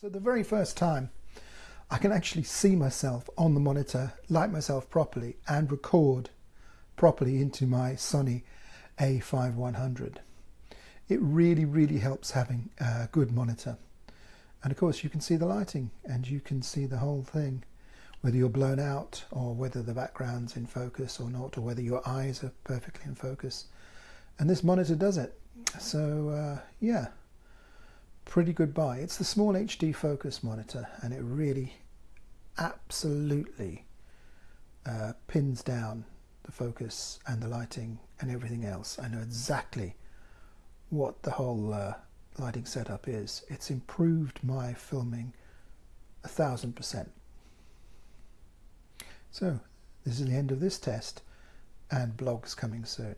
So the very first time I can actually see myself on the monitor, light myself properly and record properly into my Sony a5100. It really, really helps having a good monitor. And of course you can see the lighting and you can see the whole thing, whether you're blown out or whether the background's in focus or not, or whether your eyes are perfectly in focus. And this monitor does it. So uh, yeah pretty good buy. It's the small HD focus monitor and it really absolutely uh, pins down the focus and the lighting and everything else. I know exactly what the whole uh, lighting setup is. It's improved my filming a thousand percent. So this is the end of this test and blogs coming soon.